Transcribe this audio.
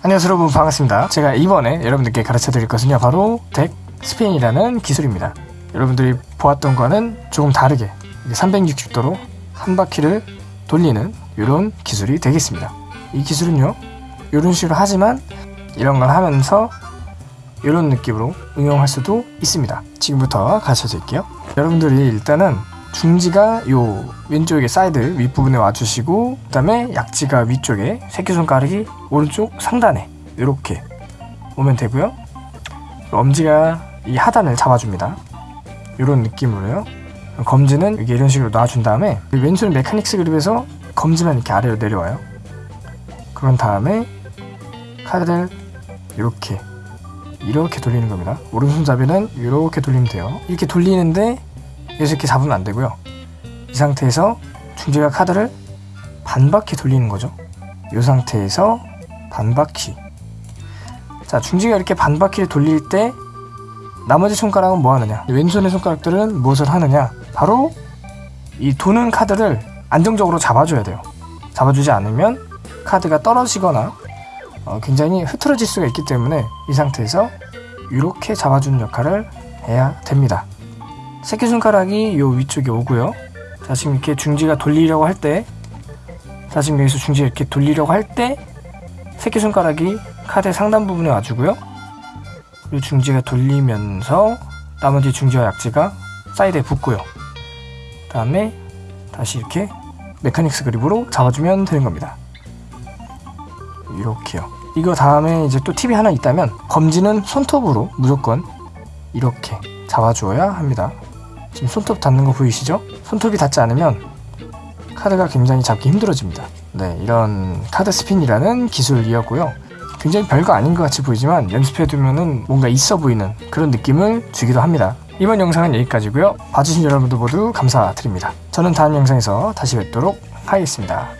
안녕하세요 여러분. 반갑습니다. 제가 이번에 여러분들께 가르쳐 드릴 것은요 바로 deck spin이라는 기술입니다. 여러분들이 보았던 거는 조금 다르게 360도로 한 바퀴를 돌리는 이런 기술이 되겠습니다. 이 기술은요 이런 식으로 하지만 이런 걸 하면서 이런 느낌으로 응용할 수도 있습니다. 지금부터 가르쳐 드릴게요. 여러분들이 일단은 중지가 요 왼쪽에 사이드 윗부분에 와주시고 그 다음에 약지가 위쪽에 새끼손가락이 오른쪽 상단에 이렇게 오면 되고요. 엄지가 이 하단을 잡아줍니다. 이런 느낌으로요. 검지는 이게 이런 식으로 놔준 다음에 이 왼손 메카닉스 그립에서 검지만 이렇게 아래로 내려와요. 그런 다음에 카드를 이렇게 이렇게 돌리는 겁니다. 오른손잡이는 이렇게 돌리면 돼요. 이렇게 돌리는데 이렇게 잡으면 안 되고요. 이 상태에서 중지가 카드를 반 바퀴 돌리는 거죠. 이 상태에서 반 바퀴. 자, 중지가 이렇게 반 바퀴를 돌릴 때 나머지 손가락은 뭐 하느냐? 왼손의 손가락들은 무엇을 하느냐? 바로 이 도는 카드를 안정적으로 잡아줘야 돼요. 잡아주지 않으면 카드가 떨어지거나 어, 굉장히 흐트러질 수가 있기 때문에 이 상태에서 이렇게 잡아주는 역할을 해야 됩니다. 새끼손가락이 요 위쪽에 오고요. 자 지금 이렇게 중지가 돌리려고 할 때 자 지금 여기서 중지가 이렇게 돌리려고 할 때 새끼손가락이 카드의 상단 부분에 와주고요. 그리고 중지가 돌리면서 나머지 중지와 약지가 사이드에 붙고요. 그 다음에 다시 이렇게 mechanic's grip으로 잡아주면 되는 겁니다. 이렇게요. 이거 다음에 이제 또 팁이 하나 있다면 검지는 손톱으로 무조건 이렇게 잡아주어야 합니다 지금 손톱 닿는 거 보이시죠? 손톱이 닿지 않으면 카드가 굉장히 잡기 힘들어집니다. 네, 이런 카드 스핀이라는 기술이었고요. 굉장히 별거 아닌 것 같이 보이지만 연습해두면 뭔가 있어 보이는 그런 느낌을 주기도 합니다. 이번 영상은 여기까지고요. 봐주신 여러분들 모두 감사드립니다. 저는 다음 영상에서 다시 뵙도록 하겠습니다.